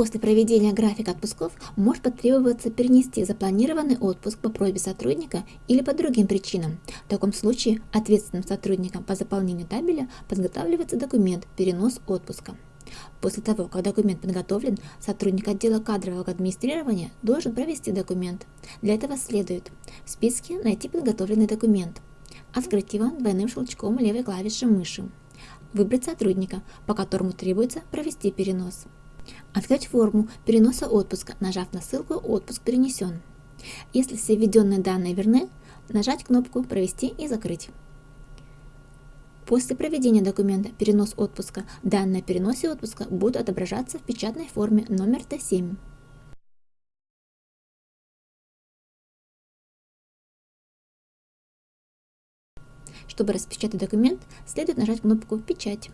После проведения графика отпусков может потребоваться перенести запланированный отпуск по просьбе сотрудника или по другим причинам. В таком случае ответственным сотрудникам по заполнению табеля подготавливается документ «Перенос отпуска». После того, как документ подготовлен, сотрудник отдела кадрового администрирования должен провести документ. Для этого следует в списке найти подготовленный документ, открыть его двойным щелчком левой клавиши мыши, выбрать сотрудника, по которому требуется провести перенос. Открыть форму переноса отпуска, нажав на ссылку «Отпуск перенесен». Если все введенные данные верны, нажать кнопку «Провести и закрыть». После проведения документа «Перенос отпуска» данные о переносе отпуска будут отображаться в печатной форме номер Т7. Чтобы распечатать документ, следует нажать кнопку «Печать».